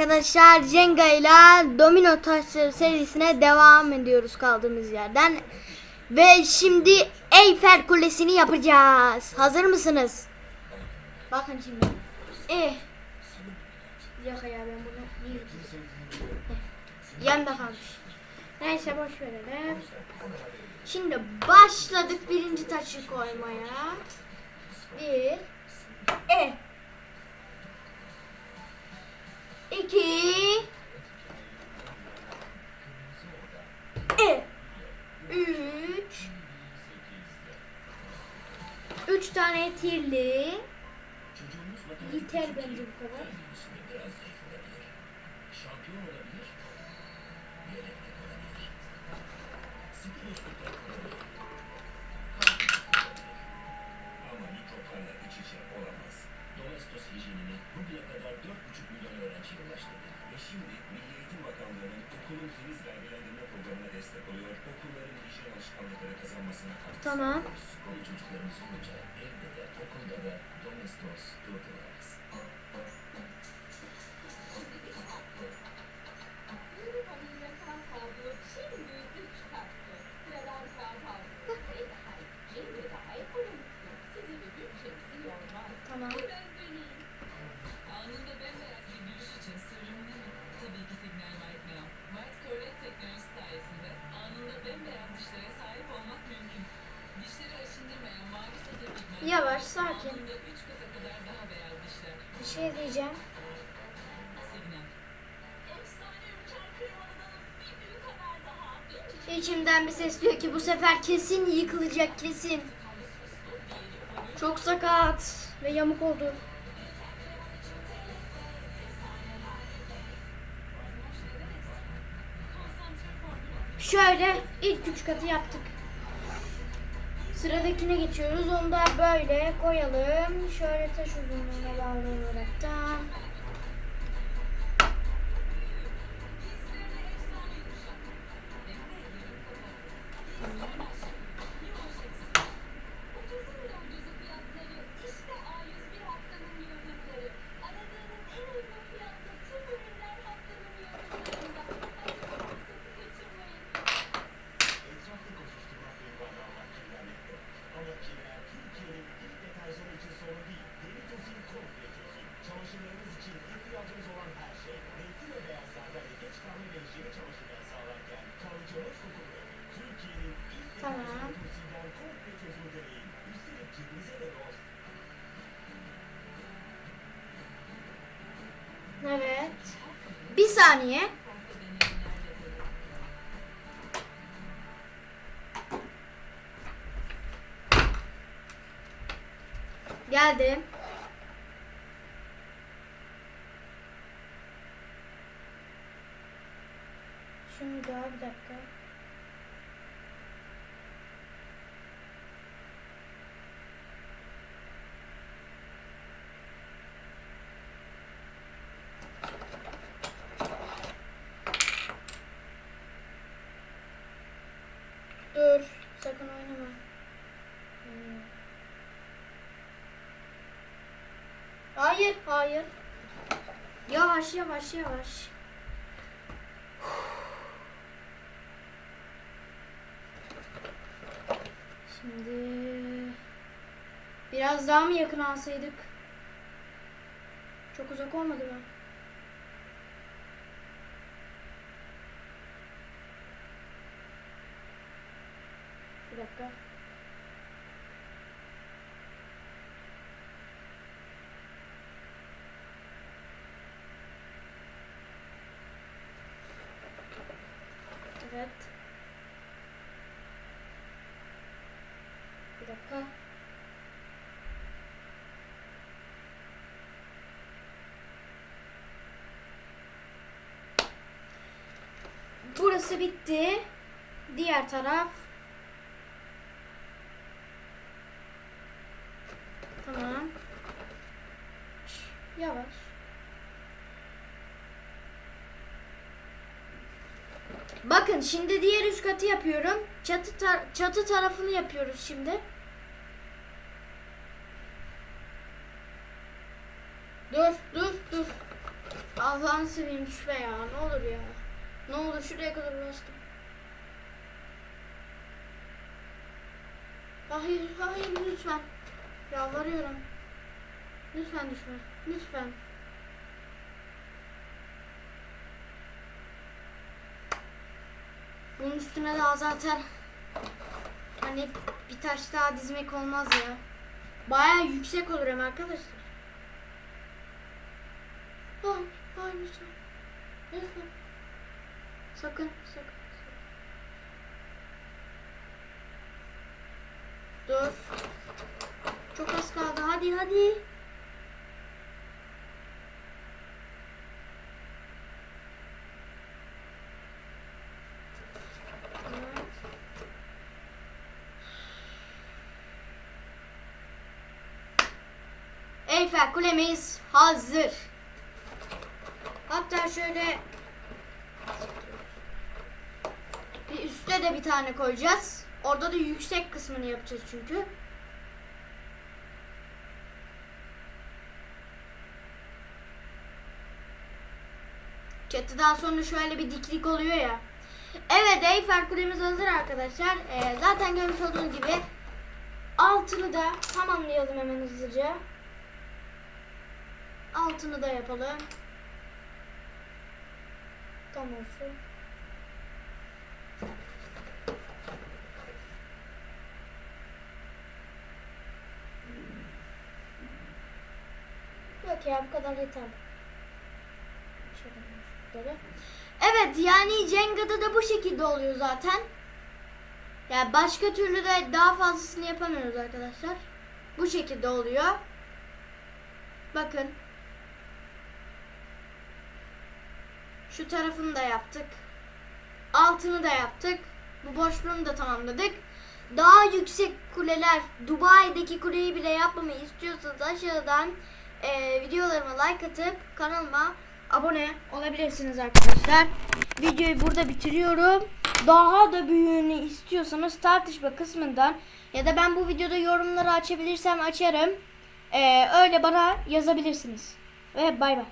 Arkadaşlar Jenga ile Domino Taşları serisine devam ediyoruz kaldığımız yerden. Ve şimdi Eyfel Kulesi'ni yapacağız. Hazır mısınız? Bakın şimdi. Eh. Dakika ya ben bunu Eh, Yanda kalmış. Neyse boş verelim. Şimdi başladık birinci taşı koymaya. Bir. E. İki. E. Üç. Üç tane tirli. Yeter bence bu kadar. Ama mikroplarla iç içe olamaz. Domestos hijyenini bugüne kadar 4,5 milyon öğrenciye ulaştırdı. Ve şimdi Milli Eğitim Bakanlığı'nın okulun temiz vergilendirme programına destek oluyor. Okulların hijyen alışkanlıkları kazanmasına katkı Tamam. sağlıyoruz. Konu çocuklarımız olunca evde de okulda da Yavaş, sakin. Anında 3 kata kadar daha beyaz dişler. Bir şey diyeceğim. İçimden bir ses diyor ki bu sefer kesin yıkılacak kesin. Çok sakat ve yamuk oldu. Şöyle ilk üç katı yaptık. Sıradakine geçiyoruz. Onu da böyle koyalım. Şöyle taş uzunluğuna bağlı olaraktan. Dost. Evet. Bir saniye. Geldim. Şunu da bir dakika. Dur. Sakın oynama. Hmm. Hayır. Yavaş, yavaş, yavaş. Şimdi biraz daha mı yakın alsaydık? Çok uzak olmadı mı? Bir dakika. Evet. Bir dakika. Burası bitti. Diğer taraf. Tamam. Yavaş. Bakın şimdi diğer üst katı yapıyorum. Çatı tar- çatı tarafını yapıyoruz şimdi. Dur, dur, dur. Allah Allah'ını seveyim düşme ya. Ne olur ya. Ne olur şuraya kadar bastım. Hayır, hayır lütfen. Yalvarıyorum. Lütfen düşme. Lütfen. Bunun üstüne daha zaten hani bir taş daha dizmek olmaz ya. Baya yüksek olur hem arkadaşlar. Hayır, hayır lütfen. Lütfen. Sakın, sakın. sakın. Dur. Çok az kaldı. Hadi, hadi. Evet. Eyfel Kulemiz hazır. Hatta şöyle bir üstte de bir tane koyacağız. Orada da yüksek kısmını yapacağız çünkü. Çatıdan sonra şöyle bir diklik oluyor ya. Evet Eyfel Kulemiz hazır arkadaşlar. Ee, zaten görmüş olduğunuz gibi altını da tamamlayalım hemen hızlıca. Altını da yapalım. Tam olsun. Yok ya bu kadar yeter. Evet yani Cenga'da da bu şekilde oluyor zaten. Yani başka türlü de daha fazlasını yapamıyoruz arkadaşlar. Bu şekilde oluyor. Bakın. Şu tarafını da yaptık. Altını da yaptık. Bu boşluğunu da tamamladık. Daha yüksek kuleler, Dubai'deki kuleyi bile yapmamı istiyorsanız aşağıdan e, videolarıma like atıp kanalıma abone olabilirsiniz arkadaşlar. Videoyu burada bitiriyorum. Daha da büyüğünü istiyorsanız tartışma kısmından ya da ben bu videoda yorumları açabilirsem açarım. E, öyle bana yazabilirsiniz. Ve bay bay.